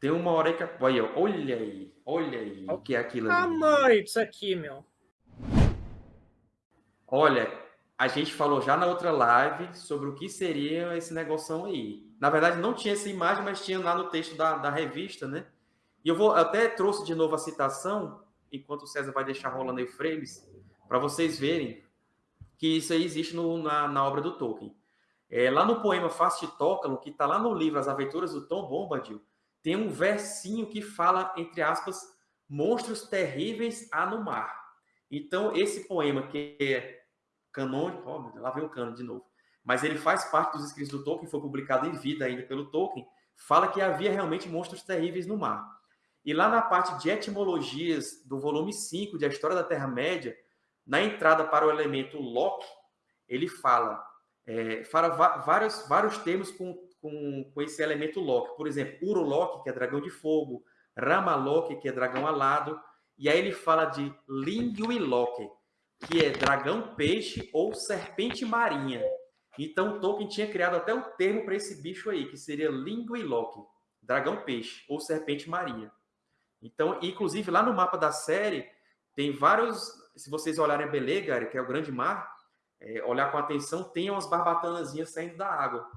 Tem uma hora que. Olha, olha aí, olha aí o que é aquilo ali. Mãe, isso aqui, meu. Olha, a gente falou já na outra live sobre o que seria esse negócio aí. Na verdade, não tinha essa imagem, mas tinha lá no texto da, da revista, né? E eu vou até trouxe de novo a citação, enquanto o César vai deixar rolando aí frames, para vocês verem que isso aí existe no, na, na obra do Tolkien. É, lá no poema Fast Tócalo, que está lá no livro As Aventuras do Tom Bombadil, tem um versinho que fala, entre aspas, monstros terríveis há no mar. Então, esse poema que é canônico, ó, lá vem o cano de novo, mas ele faz parte dos escritos do Tolkien, foi publicado em vida ainda pelo Tolkien, fala que havia realmente monstros terríveis no mar. E lá na parte de etimologias do volume 5 de A História da Terra-média, na entrada para o elemento Loki, ele fala, é, fala vários, vários termos com, com, com esse elemento Loki. Por exemplo, Uroloki, que é dragão de fogo, Ramaloki, que é dragão alado, e aí ele fala de Linguiloki, que é dragão peixe ou serpente marinha. Então Tolkien tinha criado até um termo para esse bicho aí, que seria Linguiloki, dragão peixe ou serpente marinha. Então, inclusive lá no mapa da série tem vários, se vocês olharem Belegar, que é o grande mar, é, olhar com atenção, tem umas barbatanazinhas saindo da água.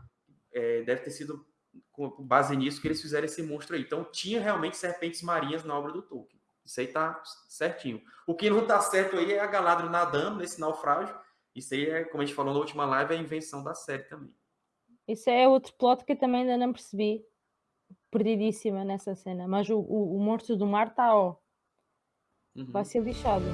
É, deve ter sido com base nisso que eles fizeram esse monstro aí. Então tinha realmente serpentes marinhas na obra do Tolkien. Isso aí tá certinho. O que não tá certo aí é a Galadriel nadando nesse naufrágio. Isso aí é, como a gente falou na última live, é a invenção da série também. Isso é outro plot que eu também ainda não percebi. Perdidíssima nessa cena. Mas o, o, o monstro do mar está, ó. Uhum. Vai ser lixado.